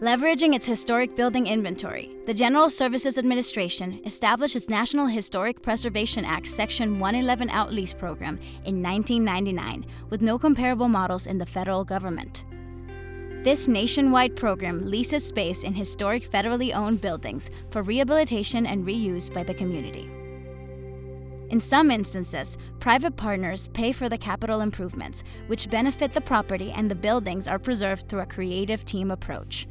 Leveraging its historic building inventory, the General Services Administration established its National Historic Preservation Act Section 111 Outlease Program in 1999 with no comparable models in the federal government. This nationwide program leases space in historic federally owned buildings for rehabilitation and reuse by the community. In some instances, private partners pay for the capital improvements, which benefit the property and the buildings are preserved through a creative team approach.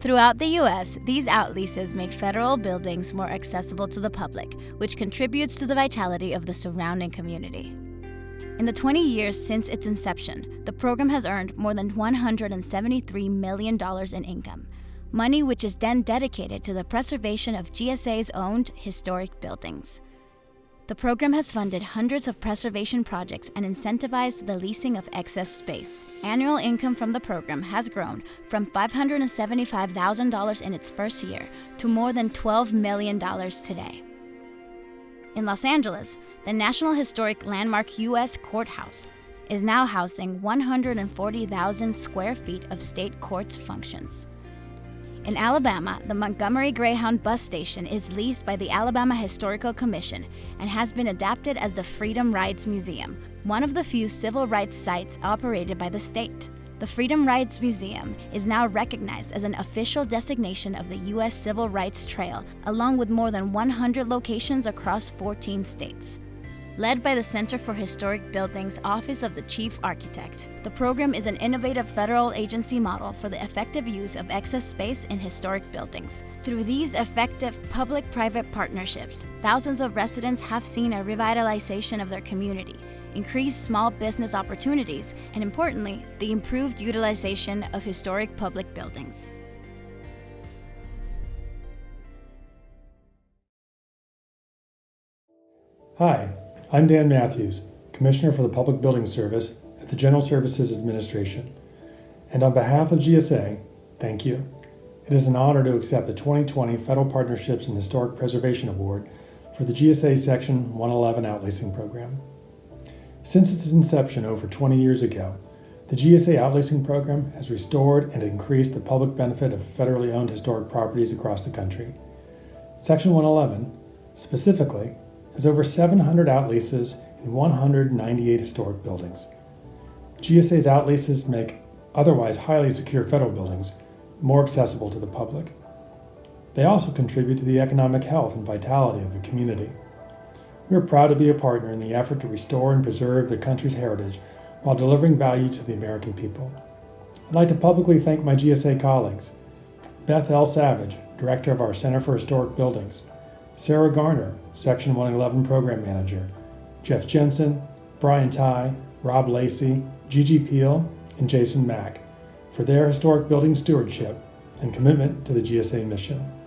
Throughout the U.S., these outleases make federal buildings more accessible to the public, which contributes to the vitality of the surrounding community. In the 20 years since its inception, the program has earned more than $173 million in income, money which is then dedicated to the preservation of GSA's owned historic buildings. The program has funded hundreds of preservation projects and incentivized the leasing of excess space. Annual income from the program has grown from $575,000 in its first year to more than $12 million today. In Los Angeles, the National Historic Landmark U.S. Courthouse is now housing 140,000 square feet of state courts functions. In Alabama, the Montgomery Greyhound bus station is leased by the Alabama Historical Commission and has been adapted as the Freedom Rides Museum, one of the few civil rights sites operated by the state. The Freedom Rides Museum is now recognized as an official designation of the U.S. Civil Rights Trail, along with more than 100 locations across 14 states. Led by the Center for Historic Buildings Office of the Chief Architect, the program is an innovative federal agency model for the effective use of excess space in historic buildings. Through these effective public-private partnerships, thousands of residents have seen a revitalization of their community, increased small business opportunities, and importantly, the improved utilization of historic public buildings. Hi, I'm Dan Mathews, Commissioner for the Public Building Service at the General Services Administration. And on behalf of GSA, thank you. It is an honor to accept the 2020 Federal Partnerships in Historic Preservation Award for the GSA Section 111 Outleasing Program. Since its inception over 20 years ago, the GSA Outleasing Program has restored and increased the public benefit of federally owned historic properties across the country. Section 111, specifically, has over 700 outleases in 198 historic buildings. GSA's outleases make otherwise highly secure federal buildings more accessible to the public. They also contribute to the economic health and vitality of the community. We are proud to be a partner in the effort to restore and preserve the country's heritage while delivering value to the American people. I'd like to publicly thank my GSA colleagues, Beth L. Savage, Director of our Center for Historic Buildings, Sarah Garner, Section 111 Program Manager, Jeff Jensen, Brian Ty, Rob Lacey, Gigi Peel, and Jason Mack for their historic building stewardship and commitment to the GSA mission.